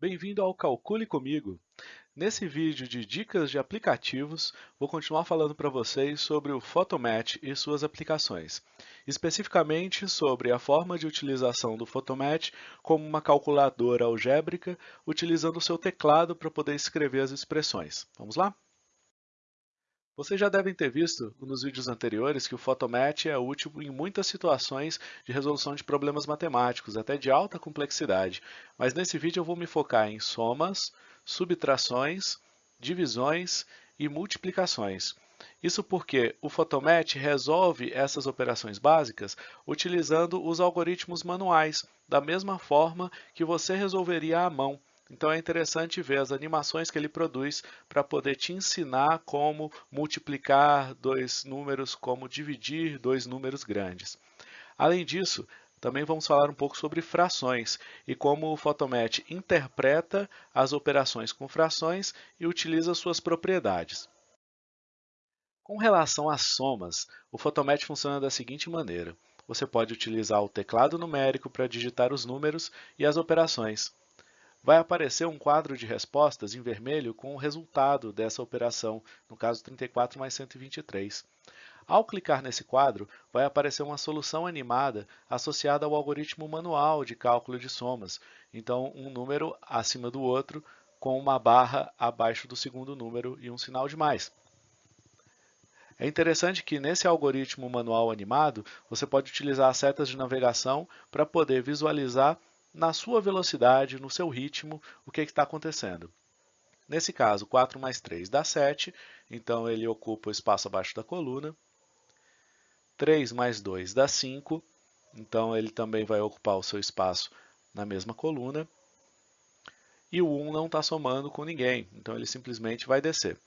Bem-vindo ao Calcule Comigo! Nesse vídeo de dicas de aplicativos, vou continuar falando para vocês sobre o Photomatch e suas aplicações. Especificamente sobre a forma de utilização do Photomatch como uma calculadora algébrica, utilizando o seu teclado para poder escrever as expressões. Vamos lá? Vocês já devem ter visto nos vídeos anteriores que o Photomatch é útil em muitas situações de resolução de problemas matemáticos, até de alta complexidade. Mas nesse vídeo eu vou me focar em somas, subtrações, divisões e multiplicações. Isso porque o Photomatch resolve essas operações básicas utilizando os algoritmos manuais, da mesma forma que você resolveria à mão. Então é interessante ver as animações que ele produz para poder te ensinar como multiplicar dois números, como dividir dois números grandes. Além disso, também vamos falar um pouco sobre frações e como o Photomatch interpreta as operações com frações e utiliza suas propriedades. Com relação às somas, o Photomatch funciona da seguinte maneira. Você pode utilizar o teclado numérico para digitar os números e as operações vai aparecer um quadro de respostas em vermelho com o resultado dessa operação, no caso 34 mais 123. Ao clicar nesse quadro, vai aparecer uma solução animada associada ao algoritmo manual de cálculo de somas, então um número acima do outro com uma barra abaixo do segundo número e um sinal de mais. É interessante que nesse algoritmo manual animado, você pode utilizar as setas de navegação para poder visualizar na sua velocidade, no seu ritmo, o que está acontecendo. Nesse caso, 4 mais 3 dá 7, então ele ocupa o espaço abaixo da coluna. 3 mais 2 dá 5, então ele também vai ocupar o seu espaço na mesma coluna. E o 1 não está somando com ninguém, então ele simplesmente vai descer.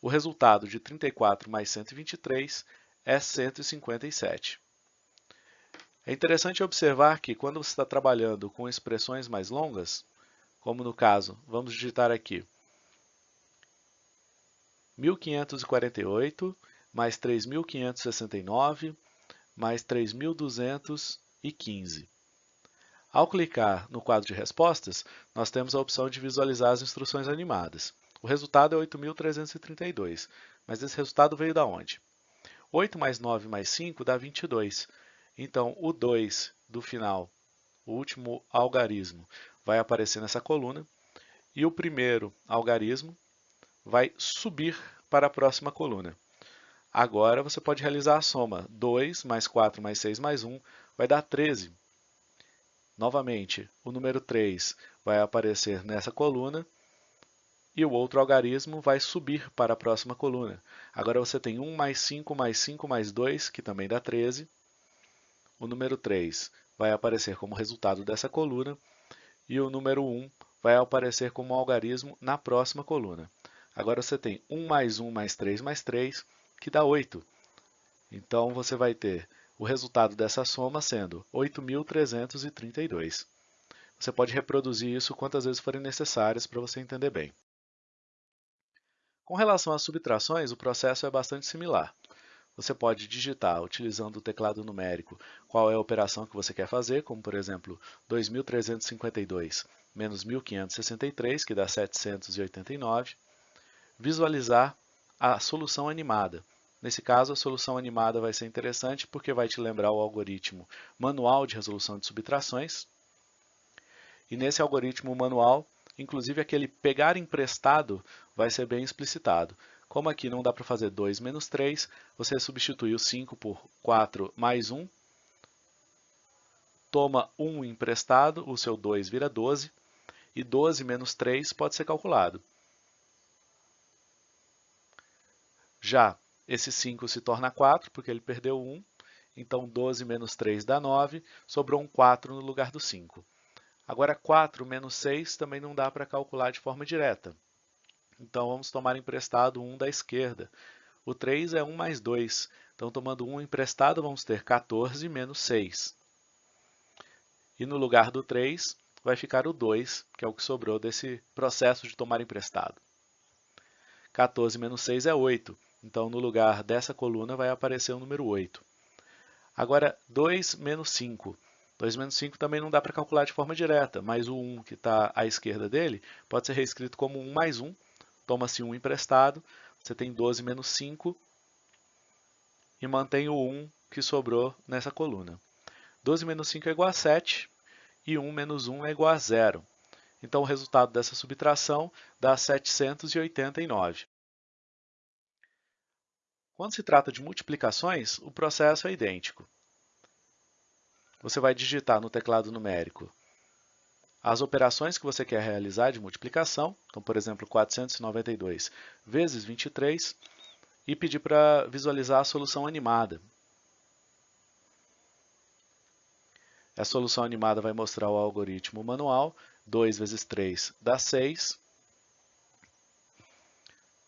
O resultado de 34 mais 123 é 157. É interessante observar que quando você está trabalhando com expressões mais longas, como no caso, vamos digitar aqui 1548 mais 3569 mais 3215. Ao clicar no quadro de respostas, nós temos a opção de visualizar as instruções animadas. O resultado é 8.332, mas esse resultado veio da onde? 8 mais 9 mais 5 dá 22. Então, o 2 do final, o último algarismo, vai aparecer nessa coluna e o primeiro algarismo vai subir para a próxima coluna. Agora você pode realizar a soma. 2 mais 4 mais 6 mais 1 vai dar 13. Novamente, o número 3 vai aparecer nessa coluna e o outro algarismo vai subir para a próxima coluna. Agora você tem 1 mais 5 mais 5 mais 2, que também dá 13 o número 3 vai aparecer como resultado dessa coluna e o número 1 vai aparecer como algarismo na próxima coluna. Agora você tem 1 mais 1 mais 3 mais 3, que dá 8. Então você vai ter o resultado dessa soma sendo 8.332. Você pode reproduzir isso quantas vezes forem necessárias para você entender bem. Com relação às subtrações, o processo é bastante similar. Você pode digitar, utilizando o teclado numérico, qual é a operação que você quer fazer, como por exemplo, 2.352 menos 1.563, que dá 789. Visualizar a solução animada. Nesse caso, a solução animada vai ser interessante porque vai te lembrar o algoritmo manual de resolução de subtrações. E nesse algoritmo manual, inclusive aquele pegar emprestado vai ser bem explicitado. Como aqui não dá para fazer 2 menos 3, você substitui o 5 por 4 mais 1, toma 1 emprestado, o seu 2 vira 12, e 12 menos 3 pode ser calculado. Já esse 5 se torna 4, porque ele perdeu 1, então 12 menos 3 dá 9, sobrou um 4 no lugar do 5. Agora 4 menos 6 também não dá para calcular de forma direta. Então, vamos tomar emprestado 1 da esquerda. O 3 é 1 mais 2. Então, tomando 1 emprestado, vamos ter 14 menos 6. E no lugar do 3, vai ficar o 2, que é o que sobrou desse processo de tomar emprestado. 14 menos 6 é 8. Então, no lugar dessa coluna, vai aparecer o número 8. Agora, 2 menos 5. 2 menos 5 também não dá para calcular de forma direta, mas o 1 que está à esquerda dele pode ser reescrito como 1 mais 1. Toma-se 1 emprestado, você tem 12 menos 5 e mantém o 1 que sobrou nessa coluna. 12 menos 5 é igual a 7 e 1 menos 1 é igual a 0. Então, o resultado dessa subtração dá 789. Quando se trata de multiplicações, o processo é idêntico. Você vai digitar no teclado numérico as operações que você quer realizar de multiplicação, então, por exemplo, 492 vezes 23, e pedir para visualizar a solução animada. A solução animada vai mostrar o algoritmo manual, 2 vezes 3 dá 6,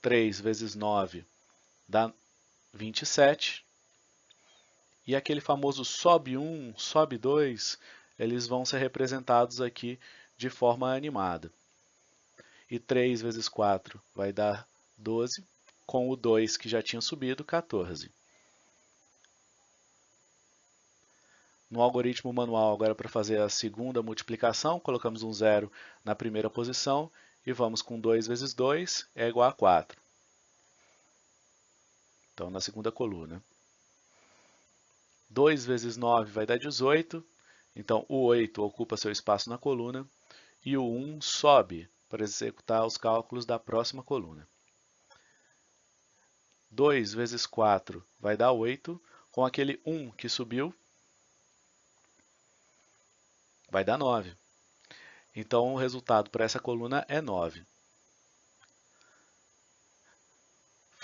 3 vezes 9 dá 27, e aquele famoso sobe 1, sobe 2, eles vão ser representados aqui de forma animada. E 3 vezes 4 vai dar 12, com o 2 que já tinha subido, 14. No algoritmo manual, agora para fazer a segunda multiplicação, colocamos um zero na primeira posição e vamos com 2 vezes 2 é igual a 4. Então, na segunda coluna. 2 vezes 9 vai dar 18, então o 8 ocupa seu espaço na coluna e o 1 sobe para executar os cálculos da próxima coluna. 2 vezes 4 vai dar 8, com aquele 1 que subiu, vai dar 9. Então, o resultado para essa coluna é 9.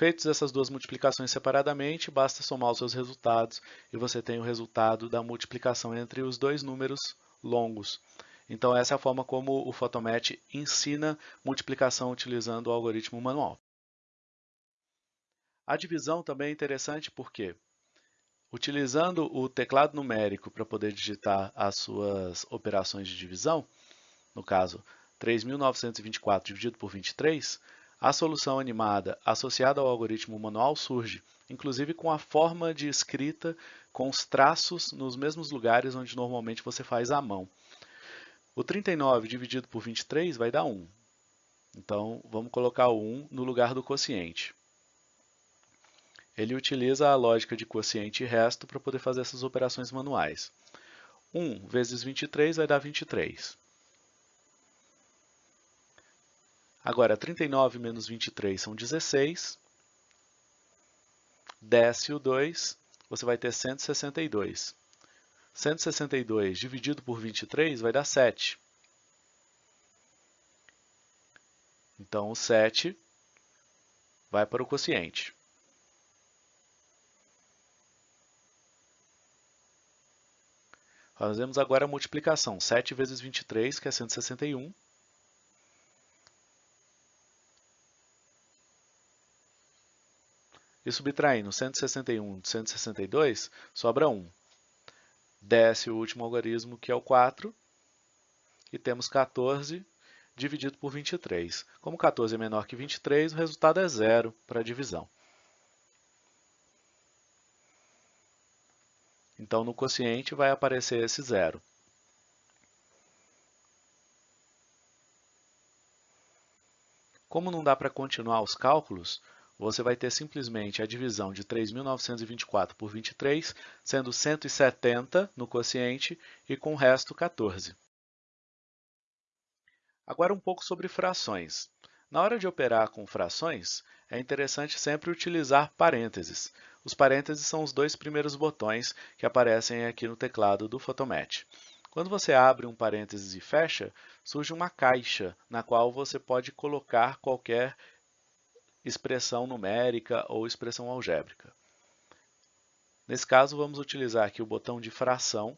Feitas essas duas multiplicações separadamente, basta somar os seus resultados e você tem o resultado da multiplicação entre os dois números longos. Então essa é a forma como o Photomatch ensina multiplicação utilizando o algoritmo manual. A divisão também é interessante porque, utilizando o teclado numérico para poder digitar as suas operações de divisão, no caso 3.924 dividido por 23, a solução animada associada ao algoritmo manual surge, inclusive com a forma de escrita com os traços nos mesmos lugares onde normalmente você faz à mão. O 39 dividido por 23 vai dar 1. Então, vamos colocar o 1 no lugar do quociente. Ele utiliza a lógica de quociente e resto para poder fazer essas operações manuais. 1 vezes 23 vai dar 23. Agora, 39 menos 23 são 16. Desce o 2, você vai ter 162. 162 dividido por 23 vai dar 7. Então, o 7 vai para o quociente. Fazemos agora a multiplicação. 7 vezes 23, que é 161. E subtraindo 161 de 162, sobra 1. Desce o último algarismo, que é o 4, e temos 14 dividido por 23. Como 14 é menor que 23, o resultado é zero para a divisão. Então, no quociente vai aparecer esse zero. Como não dá para continuar os cálculos, você vai ter simplesmente a divisão de 3.924 por 23, sendo 170 no quociente e com o resto 14. Agora um pouco sobre frações. Na hora de operar com frações, é interessante sempre utilizar parênteses. Os parênteses são os dois primeiros botões que aparecem aqui no teclado do Photomatch. Quando você abre um parênteses e fecha, surge uma caixa na qual você pode colocar qualquer expressão numérica ou expressão algébrica. Nesse caso, vamos utilizar aqui o botão de fração,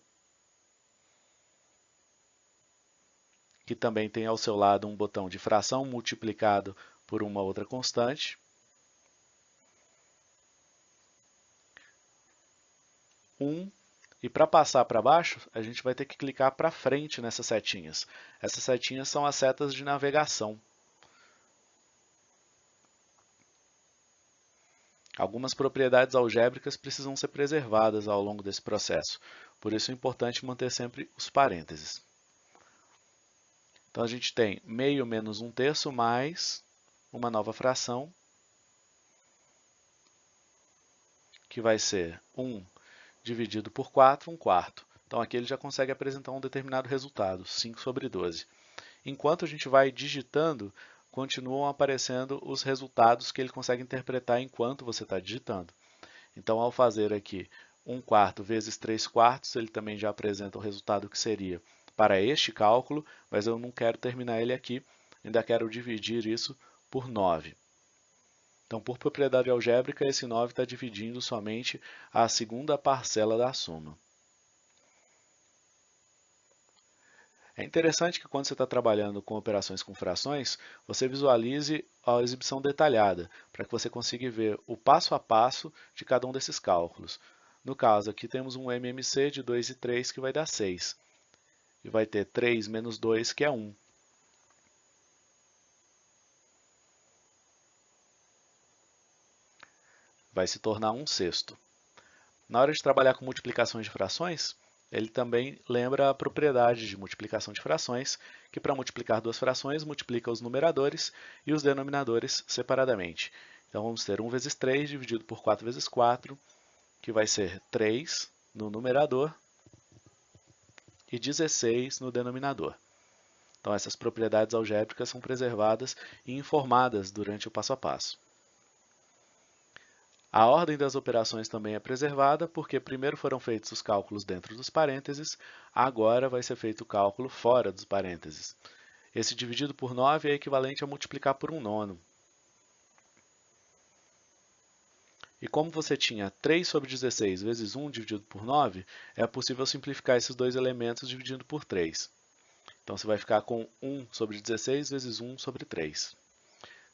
que também tem ao seu lado um botão de fração multiplicado por uma outra constante. Um, e para passar para baixo, a gente vai ter que clicar para frente nessas setinhas. Essas setinhas são as setas de navegação. Algumas propriedades algébricas precisam ser preservadas ao longo desse processo, por isso é importante manter sempre os parênteses. Então a gente tem meio menos um terço mais uma nova fração, que vai ser 1 dividido por 4, 1 quarto. Então aqui ele já consegue apresentar um determinado resultado, 5 sobre 12. Enquanto a gente vai digitando, continuam aparecendo os resultados que ele consegue interpretar enquanto você está digitando. Então, ao fazer aqui 1 quarto vezes 3 quartos, ele também já apresenta o resultado que seria para este cálculo, mas eu não quero terminar ele aqui, ainda quero dividir isso por 9. Então, por propriedade algébrica, esse 9 está dividindo somente a segunda parcela da soma. É interessante que quando você está trabalhando com operações com frações, você visualize a exibição detalhada, para que você consiga ver o passo a passo de cada um desses cálculos. No caso, aqui temos um MMC de 2 e 3 que vai dar 6. E vai ter 3 menos 2, que é 1. Vai se tornar 1 sexto. Na hora de trabalhar com multiplicações de frações, ele também lembra a propriedade de multiplicação de frações, que para multiplicar duas frações, multiplica os numeradores e os denominadores separadamente. Então, vamos ter 1 vezes 3 dividido por 4 vezes 4, que vai ser 3 no numerador e 16 no denominador. Então, essas propriedades algébricas são preservadas e informadas durante o passo a passo. A ordem das operações também é preservada, porque primeiro foram feitos os cálculos dentro dos parênteses, agora vai ser feito o cálculo fora dos parênteses. Esse dividido por 9 é equivalente a multiplicar por um nono. E como você tinha 3 sobre 16 vezes 1 dividido por 9, é possível simplificar esses dois elementos dividindo por 3. Então, você vai ficar com 1 sobre 16 vezes 1 sobre 3.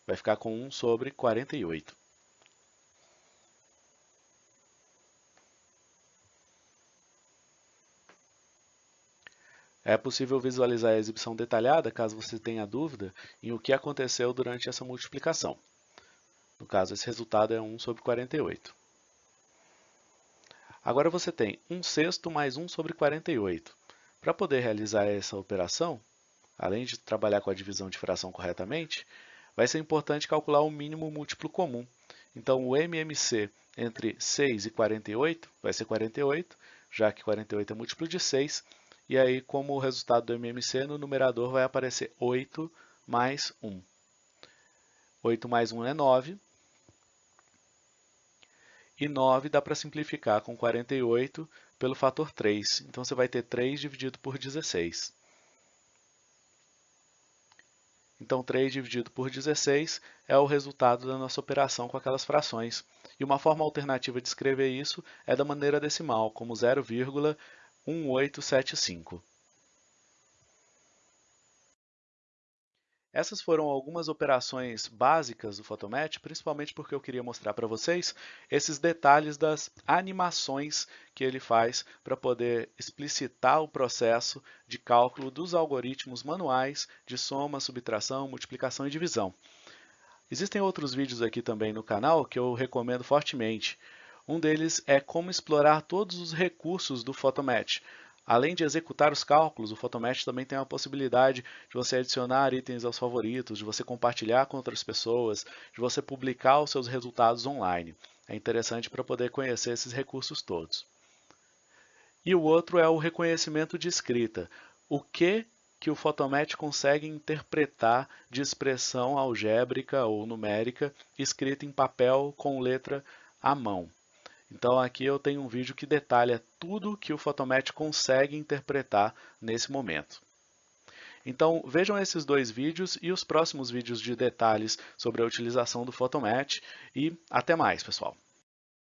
Vai ficar com 1 sobre 48. É possível visualizar a exibição detalhada, caso você tenha dúvida, em o que aconteceu durante essa multiplicação. No caso, esse resultado é 1 sobre 48. Agora você tem 1 sexto mais 1 sobre 48. Para poder realizar essa operação, além de trabalhar com a divisão de fração corretamente, vai ser importante calcular o mínimo múltiplo comum. Então, o MMC entre 6 e 48 vai ser 48, já que 48 é múltiplo de 6, e aí, como resultado do MMC, no numerador vai aparecer 8 mais 1. 8 mais 1 é 9. E 9 dá para simplificar com 48 pelo fator 3. Então, você vai ter 3 dividido por 16. Então, 3 dividido por 16 é o resultado da nossa operação com aquelas frações. E uma forma alternativa de escrever isso é da maneira decimal, como 0,1875. 1875. Essas foram algumas operações básicas do Photomatch, principalmente porque eu queria mostrar para vocês esses detalhes das animações que ele faz para poder explicitar o processo de cálculo dos algoritmos manuais de soma, subtração, multiplicação e divisão. Existem outros vídeos aqui também no canal que eu recomendo fortemente. Um deles é como explorar todos os recursos do Photomatch. Além de executar os cálculos, o Photomatch também tem a possibilidade de você adicionar itens aos favoritos, de você compartilhar com outras pessoas, de você publicar os seus resultados online. É interessante para poder conhecer esses recursos todos. E o outro é o reconhecimento de escrita. O que que o Photomatch consegue interpretar de expressão algébrica ou numérica escrita em papel com letra à mão. Então aqui eu tenho um vídeo que detalha tudo que o Photomatch consegue interpretar nesse momento. Então vejam esses dois vídeos e os próximos vídeos de detalhes sobre a utilização do Photomatch e até mais, pessoal!